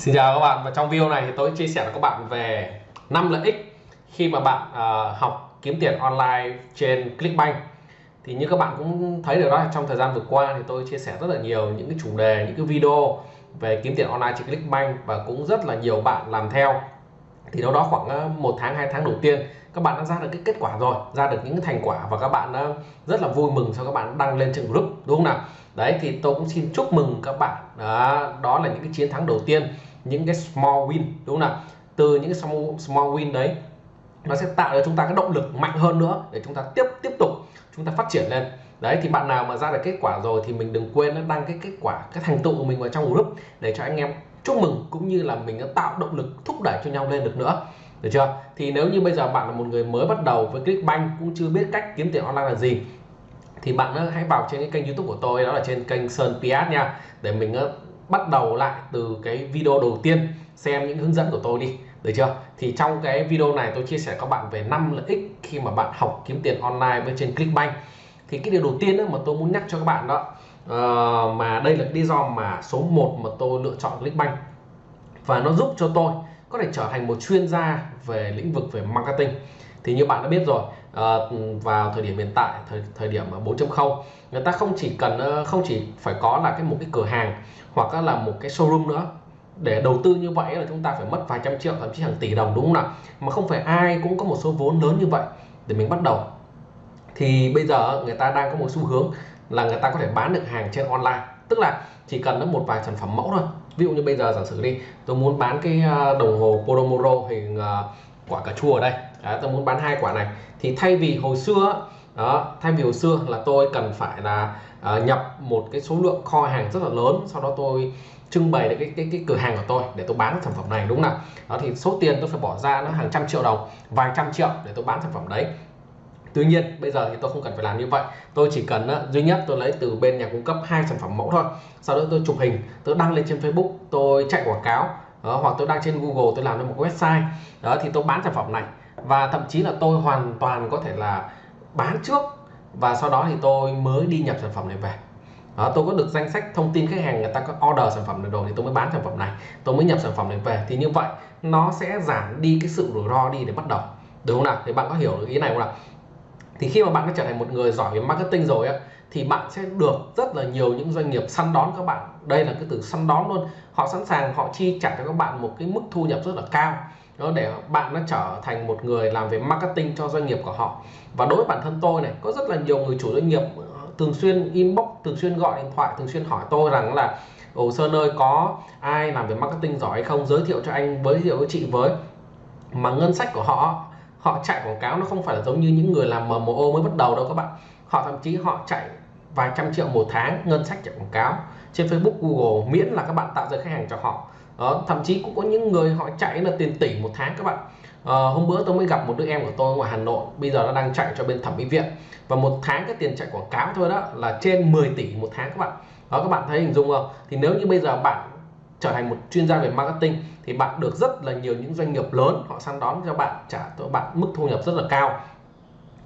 Xin chào các bạn và trong video này thì tôi chia sẻ với các bạn về 5 lợi ích khi mà bạn uh, học kiếm tiền online trên Clickbank. Thì như các bạn cũng thấy được đó trong thời gian vừa qua thì tôi chia sẻ rất là nhiều những cái chủ đề những cái video về kiếm tiền online trên Clickbank và cũng rất là nhiều bạn làm theo. Thì đâu đó khoảng à, một tháng hai tháng đầu tiên các bạn đã ra được cái kết quả rồi ra được những cái thành quả và các bạn đã rất là vui mừng cho các bạn đăng lên trên group đúng không nào? Đấy thì tôi cũng xin chúc mừng các bạn. Đó, đó là những cái chiến thắng đầu tiên những cái small win đúng không nào? Từ những cái small, small win đấy nó sẽ tạo cho chúng ta cái động lực mạnh hơn nữa để chúng ta tiếp tiếp tục chúng ta phát triển lên. Đấy thì bạn nào mà ra được kết quả rồi thì mình đừng quên đăng cái kết quả cái thành tựu của mình vào trong group để cho anh em chúc mừng cũng như là mình đã tạo động lực thúc đẩy cho nhau lên được nữa. Được chưa? Thì nếu như bây giờ bạn là một người mới bắt đầu với Clickbank cũng chưa biết cách kiếm tiền online là gì thì bạn hãy vào trên cái kênh youtube của tôi đó là trên kênh Sơn Piat nha để mình ờ, bắt đầu lại từ cái video đầu tiên. Xem những hướng dẫn của tôi đi được chưa? Thì trong cái video này tôi chia sẻ các bạn về 5 lợi ích khi mà bạn học kiếm tiền online bên trên Clickbank. Thì cái điều đầu tiên đó mà tôi muốn nhắc cho các bạn đó uh, mà đây là lý do mà số 1 mà tôi lựa chọn Clickbank. Và nó giúp cho tôi có thể trở thành một chuyên gia về lĩnh vực về marketing. Thì như bạn đã biết rồi uh, vào thời điểm hiện tại thời thời điểm 4.0 người ta không chỉ cần uh, không chỉ phải có là cái một cái cửa hàng hoặc là một cái showroom nữa. Để đầu tư như vậy là chúng ta phải mất vài trăm triệu thậm chí hàng tỷ đồng đúng không nào? Mà không phải ai cũng có một số vốn lớn như vậy. Để mình bắt đầu. Thì bây giờ người ta đang có một xu hướng là người ta có thể bán được hàng trên online. Tức là chỉ cần nó một vài sản phẩm mẫu thôi. Ví dụ như bây giờ giả sử đi tôi muốn bán cái ờ, đồng hồ Podomoro hình quả cà chua ở đây. Đấy, tôi muốn bán hai quả này. Thì thay vì hồi xưa đó thay vì hồi xưa là tôi cần phải là uh, nhập một cái số lượng kho hàng rất là lớn sau đó tôi trưng bày được cái, cái cái cửa hàng của tôi để tôi bán sản phẩm này đúng không nào? Đó thì số tiền tôi phải bỏ ra nó hàng trăm triệu đồng vài trăm triệu để tôi bán sản phẩm đấy. Tuy nhiên bây giờ thì tôi không cần phải làm như vậy. Tôi chỉ cần uh, duy nhất tôi lấy từ bên nhà cung cấp hai sản phẩm mẫu thôi. Sau đó tôi chụp hình tôi đăng lên trên Facebook tôi chạy quảng cáo đó, hoặc tôi đăng trên Google tôi làm lên một website. Đó thì tôi bán sản phẩm này và thậm chí là tôi hoàn toàn có thể là bán trước và sau đó thì tôi mới đi nhập sản phẩm này về. Đó, tôi có được danh sách thông tin khách hàng người ta có order sản phẩm này rồi thì tôi mới bán sản phẩm này. Tôi mới nhập sản phẩm này về. Thì như vậy nó sẽ giảm đi cái sự rủi ro đi để bắt đầu. Đúng không nào? Thì bạn có hiểu được ý này không nào? Thì khi mà bạn đã trở thành một người giỏi về marketing rồi á thì bạn sẽ được rất là nhiều những doanh nghiệp săn đón các bạn. Đây là cái từ săn đón luôn. Họ sẵn sàng họ chi trả cho các bạn một cái mức thu nhập rất là cao nó để bạn nó trở thành một người làm về marketing cho doanh nghiệp của họ. Và đối với bản thân tôi này, có rất là nhiều người chủ doanh nghiệp ờ, thường xuyên inbox, thường xuyên gọi điện thoại, thường xuyên hỏi tôi rằng là, Ồ, Sơn ơi, có ai làm về marketing giỏi hay không? Giới thiệu cho anh, giới thiệu với chị với. Mà ngân sách của họ họ chạy quảng cáo nó không phải là giống như những người làm MMO mới bắt đầu đâu các bạn. Họ thậm chí họ chạy vài trăm triệu một tháng, ngân sách chạy quảng cáo. Trên Facebook, Google miễn là các bạn tạo ra khách hàng cho họ đó, thậm chí cũng có những người họ chạy là tiền tỷ một tháng các bạn. À, hôm bữa tôi mới gặp một đứa em của tôi ngoài Hà Nội bây giờ nó đang chạy cho bên thẩm mỹ viện. Và một tháng cái tiền chạy quảng cáo thôi đó là trên 10 tỷ một tháng các bạn. Đó các bạn thấy hình dung không? Thì nếu như bây giờ bạn trở thành một chuyên gia về marketing thì bạn được rất là nhiều những doanh nghiệp lớn họ săn đón cho bạn trả cho bạn mức thu nhập rất là cao.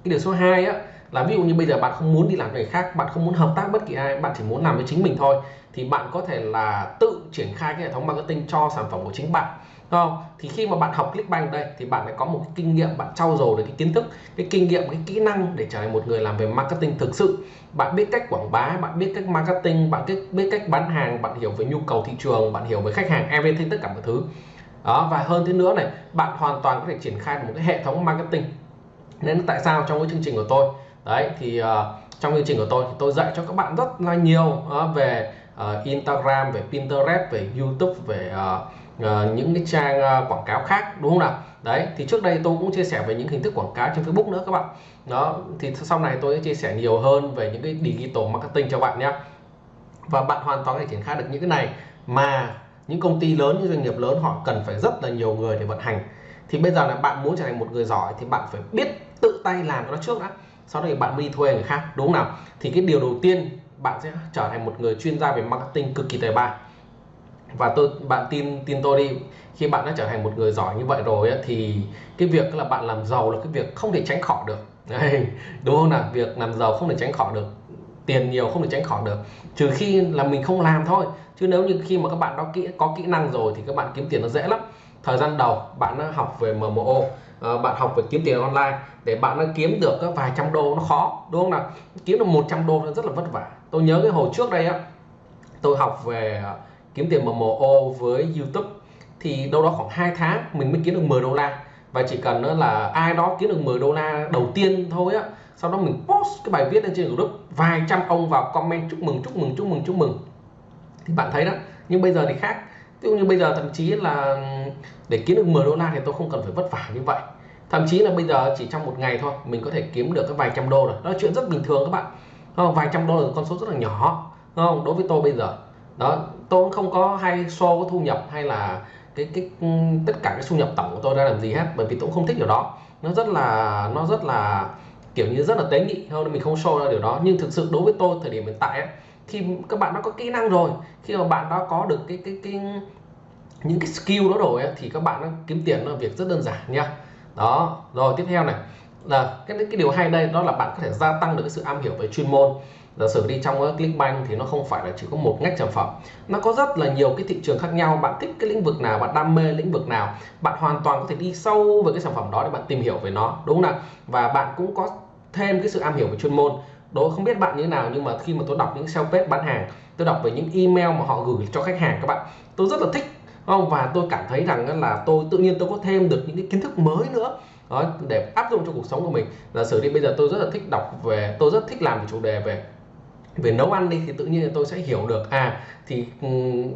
Cái điều số 2 á là ví dụ như bây giờ bạn không muốn đi làm người khác, bạn không muốn hợp tác bất kỳ ai, bạn chỉ muốn làm với chính mình thôi, thì bạn có thể là tự triển khai cái hệ thống marketing cho sản phẩm của chính bạn. Đúng không? Thì khi mà bạn học Clickbank đây, thì bạn lại có một cái kinh nghiệm, bạn trau dồi được cái kiến thức, cái kinh nghiệm, cái kỹ năng để trở thành một người làm về marketing thực sự. Bạn biết cách quảng bá, bạn biết cách marketing, bạn biết biết cách bán hàng, bạn hiểu về nhu cầu thị trường, bạn hiểu về khách hàng, everything, tất cả mọi thứ. Đó, và hơn thế nữa này, bạn hoàn toàn có thể triển khai một cái hệ thống marketing. Nên tại sao trong cái chương trình của tôi đấy thì uh, trong chương trình của tôi thì tôi dạy cho các bạn rất là nhiều uh, về uh, Instagram về Pinterest về YouTube về uh, uh, những cái trang uh, quảng cáo khác đúng không nào? Đấy thì trước đây tôi cũng chia sẻ về những hình thức quảng cáo trên Facebook nữa các bạn. Đó thì sau này tôi sẽ chia sẻ nhiều hơn về những cái digital marketing cho bạn nhé và bạn hoàn toàn có thể triển khai được những cái này mà những công ty lớn những doanh nghiệp lớn họ cần phải rất là nhiều người để vận hành. Thì bây giờ là bạn muốn trở thành một người giỏi thì bạn phải biết tự tay làm nó trước đã sau đó thì bạn đi thuê người khác đúng không nào? Thì cái điều đầu tiên bạn sẽ trở thành một người chuyên gia về marketing cực kỳ tài ba và tôi bạn tin tin tôi đi khi bạn đã trở thành một người giỏi như vậy rồi ấy, thì cái việc là bạn làm giàu là cái việc không thể tránh khỏi được. Đấy, đúng không nào? Việc làm giàu không thể tránh khỏi được tiền nhiều không thể tránh khỏi được. Trừ khi là mình không làm thôi chứ nếu như khi mà các bạn đó kỹ có kỹ năng rồi thì các bạn kiếm tiền nó dễ lắm. Thời gian đầu bạn đã học về MMO Ờ, bạn học về kiếm tiền online. Để bạn nó kiếm được các vài trăm đô nó khó, đúng không nào? Kiếm được 100 đô nó rất là vất vả. Tôi nhớ cái hồi trước đây á, tôi học về ờ, kiếm tiền MMO với YouTube. Thì đâu đó khoảng 2 tháng mình mới kiếm được 10 đô la. Và chỉ cần nữa là ai đó kiếm được 10 đô la đầu tiên thôi á, sau đó mình post cái bài viết lên trên group. Vài trăm ông vào comment chúc mừng chúc mừng chúc mừng chúc mừng. Thì bạn thấy đó, nhưng bây giờ thì khác ví dụ như bây giờ thậm chí là để kiếm được 10 đô la thì tôi không cần phải vất vả như vậy. Thậm chí là bây giờ chỉ trong một ngày thôi mình có thể kiếm được cái vài trăm đô rồi. Đó là chuyện rất bình thường các bạn. Không? vài trăm đô là con số rất là nhỏ. Không? Đối với tôi bây giờ. Đó tôi cũng không có hay show cái thu nhập hay là cái cái ừ, tất cả cái thu nhập tổng của tôi ra làm gì hết bởi vì tôi cũng không thích điều đó. Nó rất là nó rất là kiểu như rất là tế nhị hơn mình không show ra điều đó. Nhưng thực sự đối với tôi thời điểm hiện tại ấy, khi các bạn đã có kỹ năng rồi khi mà bạn đã có được cái cái cái những cái skill đó rồi ấy, thì các bạn kiếm tiền là việc rất đơn giản nha. Đó rồi tiếp theo này là cái cái điều hay đây đó là bạn có thể gia tăng được cái sự am hiểu về chuyên môn. Giả sử đi trong Clickbank thì nó không phải là chỉ có một ngách sản phẩm nó có rất là nhiều cái thị trường khác nhau. Bạn thích cái lĩnh vực nào bạn đam mê lĩnh vực nào bạn hoàn toàn có thể đi sâu về cái sản phẩm đó để bạn tìm hiểu về nó đúng không nào? Và bạn cũng có thêm cái sự am hiểu về chuyên môn đó không biết bạn như thế nào nhưng mà khi mà tôi đọc những sales page bán hàng tôi đọc về những email mà họ gửi cho khách hàng các bạn tôi rất là thích không? Và tôi cảm thấy rằng là tôi tự nhiên tôi có thêm được những cái kiến thức mới nữa đó, để áp dụng cho cuộc sống của mình. Giả sử đi bây giờ tôi rất là thích đọc về tôi rất thích làm về chủ đề về về nấu ăn đi thì tự nhiên là tôi sẽ hiểu được à thì um,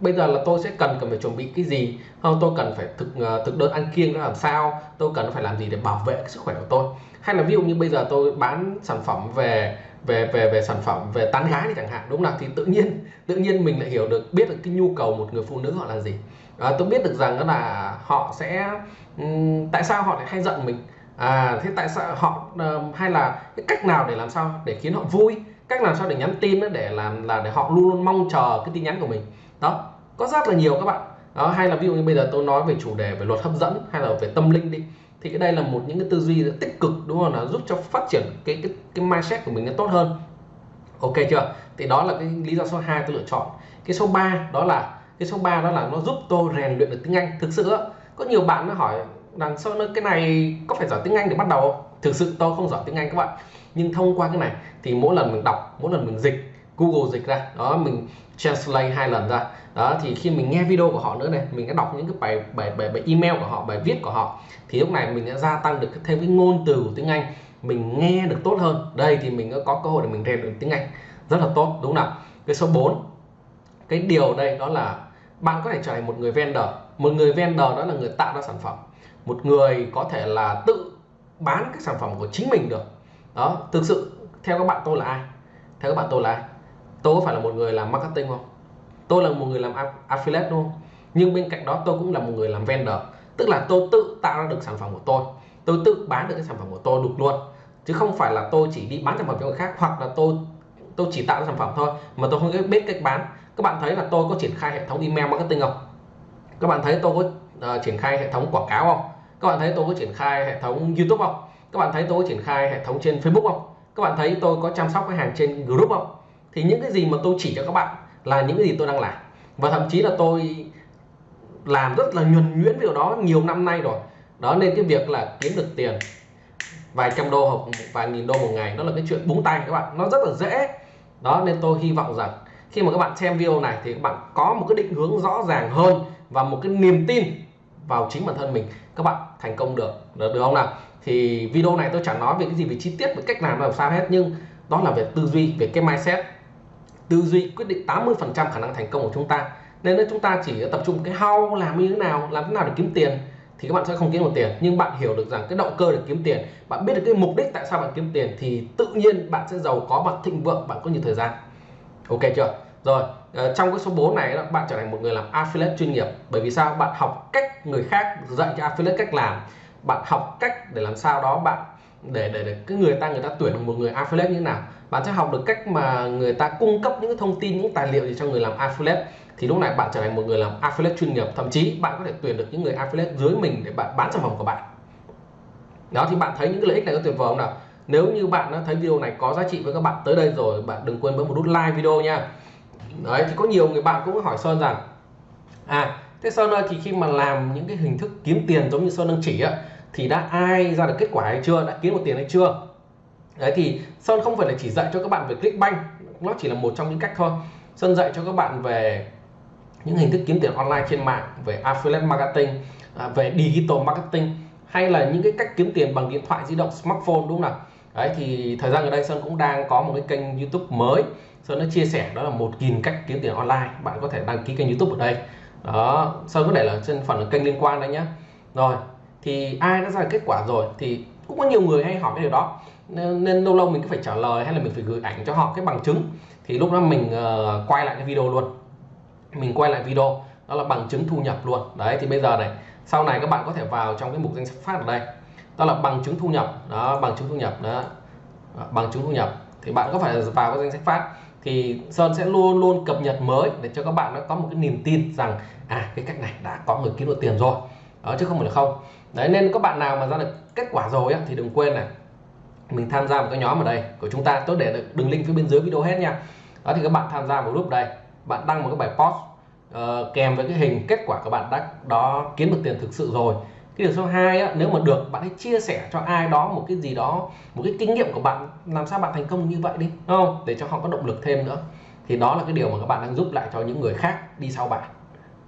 bây giờ là tôi sẽ cần cần phải chuẩn bị cái gì? Không tôi cần phải thực uh, thực đơn ăn kiêng nó làm sao? Tôi cần phải làm gì để bảo vệ cái sức khỏe của tôi? Hay là ví dụ như bây giờ tôi bán sản phẩm về về về về sản phẩm về tán gái thì chẳng hạn đúng không nào? Thì tự nhiên tự nhiên mình lại hiểu được biết được cái nhu cầu một người phụ nữ họ là gì. À, tôi biết được rằng đó là họ sẽ um, tại sao họ lại hay giận mình? À thế tại sao họ uh, hay là cái cách nào để làm sao để khiến họ vui? Cách làm sao để nhắn tin để làm là để họ luôn luôn mong chờ cái tin nhắn của mình? Đó có rất là nhiều các bạn. Đó hay là ví dụ như bây giờ tôi nói về chủ đề về luật hấp dẫn hay là về tâm linh đi thì cái đây là một những cái tư duy tích cực đúng không là giúp cho phát triển cái cái cái mindset của mình nó tốt hơn. Ok chưa? Thì đó là cái lý do số 2 tôi lựa chọn. Cái số 3 đó là cái số 3 đó là nó giúp tôi rèn luyện được tiếng Anh. Thực sự có nhiều bạn nó hỏi đằng sau cái này có phải giỏi tiếng Anh để bắt đầu không? thực sự tôi không giỏi tiếng Anh các bạn. Nhưng thông qua cái này thì mỗi lần mình đọc mỗi lần mình dịch Google dịch ra đó mình translate hai lần ra đó thì khi mình nghe video của họ nữa này mình đã đọc những cái bài bài bài, bài email của họ bài viết của họ thì lúc này mình đã gia tăng được thêm cái ngôn từ của tiếng Anh mình nghe được tốt hơn. Đây thì mình có cơ hội để mình rèn luyện tiếng Anh. Rất là tốt đúng không nào? Cái số 4 cái điều đây đó là bạn có thể trở thành một người vendor một người vendor đó là người tạo ra sản phẩm. Một người có thể là tự bán cái sản phẩm của chính mình được. Đó, thực sự, theo các bạn tôi là ai? Theo các bạn tôi là ai? Tôi có phải là một người làm marketing không? Tôi là một người làm affiliate luôn nhưng bên cạnh đó, tôi cũng là một người làm vendor. Tức là tôi tự tạo ra được sản phẩm của tôi. Tôi tự bán được cái sản phẩm của tôi được luôn. Chứ không phải là tôi chỉ đi bán sản phẩm cho người khác, hoặc là tôi tôi chỉ tạo ra sản phẩm thôi, mà tôi không biết cách bán. Các bạn thấy là tôi có triển khai hệ thống email marketing không? Các bạn thấy tôi có uh, triển khai hệ thống quảng cáo không? Các bạn thấy tôi có triển khai hệ thống youtube không? Các bạn thấy tôi có triển khai hệ thống trên facebook không? Các bạn thấy tôi có chăm sóc khách hàng trên group không? Thì những cái gì mà tôi chỉ cho các bạn là những cái gì tôi đang làm. Và thậm chí là tôi làm rất là nhuần nhuyễn điều đó nhiều năm nay rồi. Đó nên cái việc là kiếm được tiền vài trăm đô hoặc vài nghìn đô một ngày nó là cái chuyện búng tay các bạn. Nó rất là dễ. Đó nên tôi hy vọng rằng khi mà các bạn xem video này thì các bạn có một cái định hướng rõ ràng hơn và một cái niềm tin vào chính bản thân mình. Các bạn thành công được được, được không nào? Thì video này tôi chẳng nói về cái gì về chi tiết về cách làm làm sao hết nhưng đó là về tư duy về cái mindset. Tư duy quyết định 80 phần trăm khả năng thành công của chúng ta. Nên nếu chúng ta chỉ tập trung cái how làm như thế nào làm thế nào để kiếm tiền thì các bạn sẽ không kiếm được tiền. Nhưng bạn hiểu được rằng cái động cơ để kiếm tiền bạn biết được cái mục đích tại sao bạn kiếm tiền thì tự nhiên bạn sẽ giàu có bạn thịnh vượng bạn có nhiều thời gian. Ok chưa? Rồi Ờ, trong cái số 4 này bạn trở thành một người làm affiliate chuyên nghiệp. Bởi vì sao? Bạn học cách người khác dạy cho affiliate cách làm. Bạn học cách để làm sao đó bạn để để, để cái người ta người ta tuyển một người affiliate như thế nào. Bạn sẽ học được cách mà người ta cung cấp những thông tin những tài liệu gì cho người làm affiliate. Thì lúc này bạn trở thành một người làm affiliate chuyên nghiệp. Thậm chí bạn có thể tuyển được những người affiliate dưới mình để bạn bán sản phẩm của bạn. Đó thì bạn thấy những cái lợi ích này có tuyệt vời không nào? Nếu như bạn thấy video này có giá trị với các bạn tới đây rồi bạn đừng quên bấm một nút like video nha đấy, thì có nhiều người bạn cũng hỏi Sơn rằng à thế Sơn ơi, thì khi mà làm những cái hình thức kiếm tiền giống như Sơn đang chỉ á, thì đã ai ra được kết quả hay chưa, đã kiếm được tiền hay chưa? Đấy, thì Sơn không phải là chỉ dạy cho các bạn về Clickbank, nó chỉ là một trong những cách thôi. Sơn dạy cho các bạn về những hình thức kiếm tiền online trên mạng, về affiliate marketing à, về digital marketing, hay là những cái cách kiếm tiền bằng điện thoại di động, smartphone, đúng không nào? Đấy, thì thời gian gần đây Sơn cũng đang có một cái kênh YouTube mới Sơn đã chia sẻ đó là một nghìn cách kiếm tiền online. Bạn có thể đăng ký kênh YouTube ở đây. Đó Sơn có để là trên phần kênh liên quan đấy nhé rồi thì ai đã ra kết quả rồi thì cũng có nhiều người hay hỏi cái điều đó. Nên, nên lâu lâu mình cứ phải trả lời hay là mình phải gửi ảnh cho họ cái bằng chứng. Thì lúc đó mình uh, quay lại cái video luôn. Mình quay lại video đó là bằng chứng thu nhập luôn. Đấy thì bây giờ này sau này các bạn có thể vào trong cái mục danh sách phát ở đây. Đó là bằng chứng thu nhập. Đó bằng chứng thu nhập đó. Ờ, bằng chứng thu nhập. Thì bạn có phải vào cái danh sách phát thì Sơn sẽ luôn luôn cập nhật mới để cho các bạn nó có một cái niềm tin rằng à cái cách này đã có người kiếm được tiền rồi. Đó chứ không phải là không. Đấy nên các bạn nào mà ra được kết quả rồi á, thì đừng quên này mình tham gia một cái nhóm ở đây của chúng ta. Tôi để được đường link phía bên dưới video hết nha. Đó thì các bạn tham gia vào group đây. Bạn đăng một cái bài post uh, kèm với cái hình kết quả các bạn đã đó kiếm được tiền thực sự rồi cái điều số 2 á, nếu mà được bạn hãy chia sẻ cho ai đó một cái gì đó một cái kinh nghiệm của bạn làm sao bạn thành công như vậy đi đúng không? Để cho họ có động lực thêm nữa. Thì đó là cái điều mà các bạn đang giúp lại cho những người khác đi sau bạn.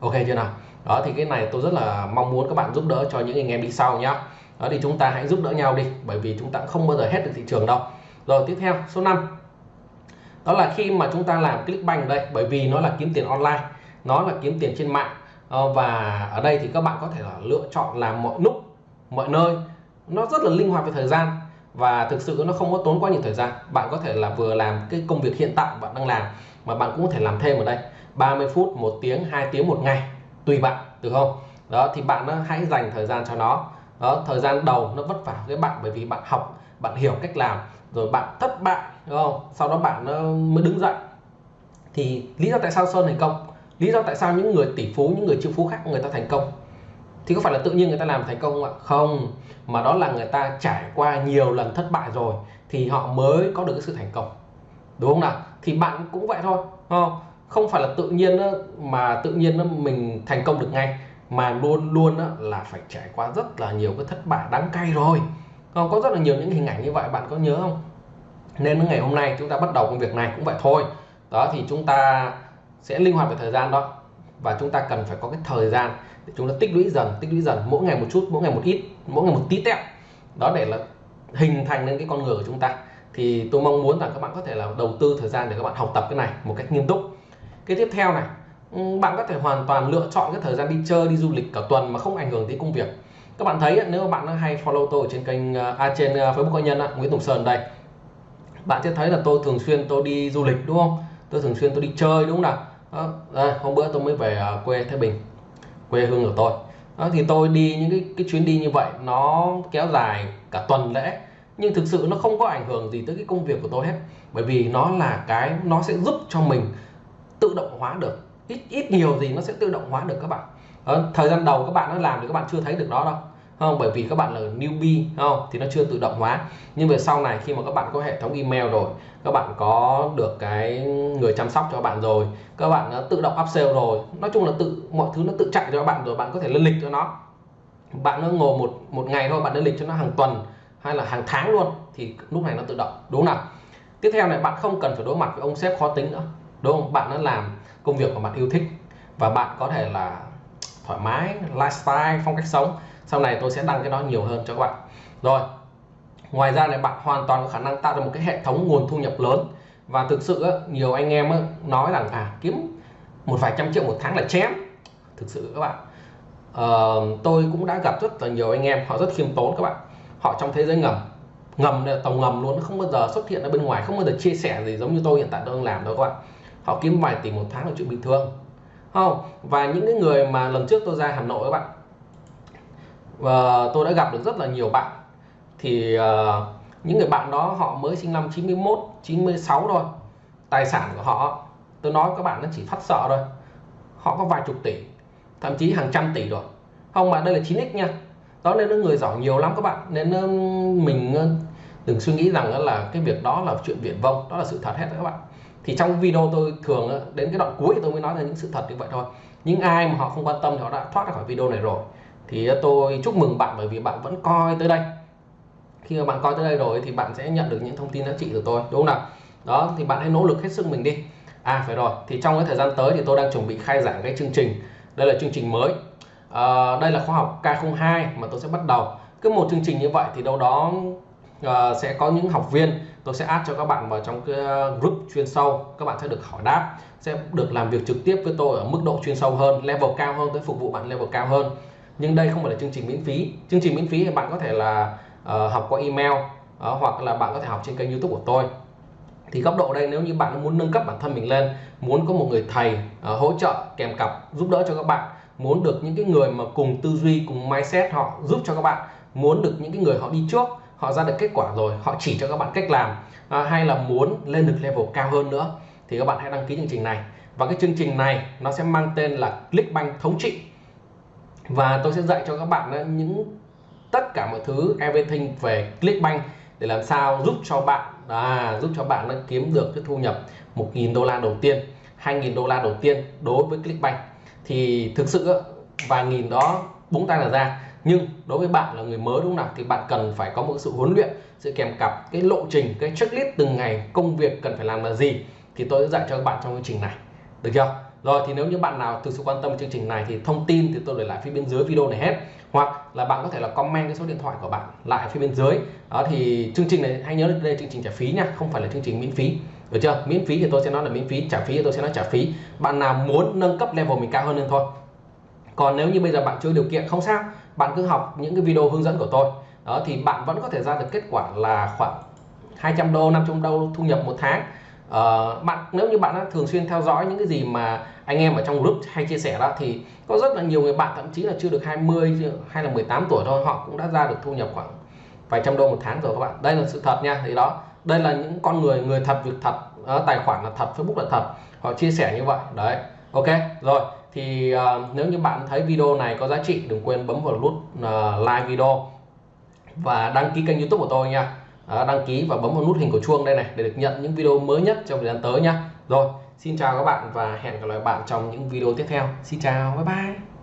Ok chưa nào? Đó thì cái này tôi rất là mong muốn các bạn giúp đỡ cho những anh em đi sau nhá. Đó thì chúng ta hãy giúp đỡ nhau đi bởi vì chúng ta không bao giờ hết được thị trường đâu. Rồi tiếp theo số 5 đó là khi mà chúng ta làm Clickbank đây bởi vì nó là kiếm tiền online nó là kiếm tiền trên mạng. Ờ, và ở đây thì các bạn có thể là lựa chọn làm mọi lúc mọi nơi, nó rất là linh hoạt về thời gian và thực sự nó không có tốn quá nhiều thời gian. Bạn có thể là vừa làm cái công việc hiện tại bạn đang làm mà bạn cũng có thể làm thêm ở đây. 30 phút, một tiếng, hai tiếng một ngày, tùy bạn, được không? Đó, thì bạn hãy dành thời gian cho nó. Đó, thời gian đầu nó vất vả với bạn bởi vì bạn học, bạn hiểu cách làm, rồi bạn thất bại, đúng không? Sau đó bạn ờ, mới đứng dậy. Thì lý do tại sao sơn thành công? Lý do tại sao những người tỷ phú, những người triệu phú khác người ta thành công? Thì có phải là tự nhiên người ta làm thành công không ạ? Không, mà đó là người ta trải qua nhiều lần thất bại rồi thì họ mới có được cái sự thành công. Đúng không nào? Thì bạn cũng vậy thôi không? Không phải là tự nhiên mà tự nhiên mình thành công được ngay, mà luôn luôn là phải trải qua rất là nhiều cái thất bại đáng cay rồi. Không? Có rất là nhiều những hình ảnh như vậy, bạn có nhớ không? Nên ngày hôm nay chúng ta bắt đầu công việc này cũng vậy thôi. Đó, thì chúng ta sẽ linh hoạt về thời gian đó. Và chúng ta cần phải có cái thời gian để chúng ta tích lũy dần tích lũy dần mỗi ngày một chút mỗi ngày một ít mỗi ngày một tí tẹo. Đó để là hình thành nên cái con người của chúng ta. Thì tôi mong muốn rằng các bạn có thể là đầu tư thời gian để các bạn học tập cái này một cách nghiêm túc. Cái tiếp theo này ừ, bạn có thể hoàn toàn lựa chọn cái thời gian đi chơi đi du lịch cả tuần mà không ảnh hưởng tới công việc. Các bạn thấy nếu mà bạn hay follow tôi ở trên kênh à, à trên à, Facebook cá nhân Nguyễn Tùng Sơn đây. Bạn sẽ thấy là tôi thường xuyên tôi đi du lịch đúng không? Tôi thường xuyên tôi đi chơi đúng không nào? Đó, đây, hôm bữa tôi mới về à, quê Thái Bình quê hương của tôi. Đó, thì tôi đi những cái, cái chuyến đi như vậy nó kéo dài cả tuần lễ nhưng thực sự nó không có ảnh hưởng gì tới cái công việc của tôi hết. Bởi vì nó là cái nó sẽ giúp cho mình tự động hóa được. Ít ít nhiều gì nó sẽ tự động hóa được các bạn. Đó, thời gian đầu các bạn nó làm thì các bạn chưa thấy được đó đâu không, bởi vì các bạn là newbie, không? Thì nó chưa tự động hóa. Nhưng về sau này, khi mà các bạn có hệ thống email rồi, các bạn có được cái người chăm sóc cho bạn rồi, các bạn đã tự động upsell rồi, nói chung là tự, mọi thứ nó tự chạy cho các bạn rồi, bạn có thể lên lịch cho nó. Bạn nó ngồi một một ngày thôi, bạn lên lịch cho nó hàng tuần hay là hàng tháng luôn, thì lúc này nó tự động, đúng không nào? Tiếp theo này, bạn không cần phải đối mặt với ông sếp khó tính nữa, đúng không? Bạn đã làm công việc mà bạn yêu thích và bạn có thể là thoải mái, lifestyle, phong cách sống sau này tôi sẽ đăng cái đó nhiều hơn cho các bạn. Rồi ngoài ra này bạn hoàn toàn có khả năng tạo ra một cái hệ thống nguồn thu nhập lớn. Và thực sự nhiều anh em nói rằng à kiếm một vài trăm triệu một tháng là chém. Thực sự các bạn. Uh, tôi cũng đã gặp rất là nhiều anh em họ rất khiêm tốn các bạn. Họ trong thế giới ngầm. Ngầm này tàu ngầm luôn không bao giờ xuất hiện ở bên ngoài không bao giờ chia sẻ gì giống như tôi hiện tại tôi đang làm đâu các bạn. Họ kiếm vài tỷ một tháng là chuyện bình thường. Không và những cái người mà lần trước tôi ra Hà Nội các bạn và tôi đã gặp được rất là nhiều bạn. Thì uh, những người bạn đó họ mới sinh năm 91 96 thôi. Tài sản của họ tôi nói các bạn nó chỉ phát sợ thôi. Họ có vài chục tỷ thậm chí hàng trăm tỷ rồi. Không mà đây là 9x nha. Đó nên nó người giỏi nhiều lắm các bạn. Nên mình ờ, đừng suy nghĩ rằng là cái việc đó là chuyện viển vông đó là sự thật hết các bạn. Thì trong video tôi thường đến cái đoạn cuối tôi mới nói ra những sự thật như vậy thôi. Những ai mà họ không quan tâm thì họ đã thoát ra khỏi video này rồi thì tôi chúc mừng bạn bởi vì bạn vẫn coi tới đây. Khi mà bạn coi tới đây rồi thì bạn sẽ nhận được những thông tin giá trị từ tôi đúng không nào? Đó thì bạn hãy nỗ lực hết sức mình đi. À phải rồi. Thì trong cái thời gian tới thì tôi đang chuẩn bị khai giảng cái chương trình. Đây là chương trình mới. À, đây là khoa học K02 mà tôi sẽ bắt đầu. Cứ một chương trình như vậy thì đâu đó uh, sẽ có những học viên tôi sẽ add cho các bạn vào trong cái à, group chuyên sâu. Các bạn sẽ được hỏi đáp sẽ được làm việc trực tiếp với tôi ở mức độ chuyên sâu hơn level cao hơn tới phục vụ bạn level cao hơn nhưng đây không phải là chương trình miễn phí. Chương trình miễn phí thì bạn có thể là uh, học qua email uh, hoặc là bạn có thể học trên kênh youtube của tôi. Thì góc độ đây nếu như bạn muốn nâng cấp bản thân mình lên muốn có một người thầy uh, hỗ trợ kèm cặp giúp đỡ cho các bạn muốn được những cái người mà cùng tư duy cùng mindset họ giúp cho các bạn muốn được những cái người họ đi trước họ ra được kết quả rồi họ chỉ cho các bạn cách làm à, hay là muốn lên được level cao hơn nữa thì các bạn hãy đăng ký chương trình này. Và cái chương trình này nó sẽ mang tên là Clickbank thống trị và tôi sẽ dạy cho các bạn những tất cả mọi thứ everything về Clickbank để làm sao giúp cho bạn à, giúp cho bạn kiếm được cái thu nhập 1.000 đô la đầu tiên 2.000 đô la đầu tiên đối với Clickbank. Thì thực sự vài nghìn đó búng tay là ra. Nhưng đối với bạn là người mới đúng không nào? Thì bạn cần phải có một sự huấn luyện sự kèm cặp cái lộ trình cái checklist từng ngày công việc cần phải làm là gì. Thì tôi sẽ dạy cho các bạn trong chương trình này. Được chưa? Rồi thì nếu như bạn nào thực sự quan tâm chương trình này thì thông tin thì tôi để lại phía bên dưới video này hết. Hoặc là bạn có thể là comment cái số điện thoại của bạn lại phía bên dưới. Đó thì chương trình này, hãy nhớ đây là chương trình trả phí nha, không phải là chương trình miễn phí. Được chưa? Miễn phí thì tôi sẽ nói là miễn phí, trả phí thì tôi sẽ nói trả phí. Bạn nào muốn nâng cấp level mình cao hơn lên thôi. Còn nếu như bây giờ bạn chưa điều kiện, không sao. Bạn cứ học những cái video hướng dẫn của tôi. Đó thì bạn vẫn có thể ra được kết quả là khoảng 200 đô 500 đô thu nhập một tháng uh, bạn nếu như bạn đã thường xuyên theo dõi những cái gì mà anh em ở trong group hay chia sẻ đó thì có rất là nhiều người bạn thậm chí là chưa được 20 hay là 18 tuổi thôi họ cũng đã ra được thu nhập khoảng vài trăm đô một tháng rồi các bạn. Đây là sự thật nha thì đó đây là những con người người thật việc thật uh, tài khoản là thật Facebook là thật họ chia sẻ như vậy. Đấy ok rồi thì uh, nếu như bạn thấy video này có giá trị đừng quên bấm vào nút uh, like video và đăng ký kênh youtube của tôi nha đăng ký và bấm vào nút hình của chuông đây này để được nhận những video mới nhất trong thời gian tới nhé. rồi, xin chào các bạn và hẹn gặp lại bạn trong những video tiếp theo xin chào, bye bye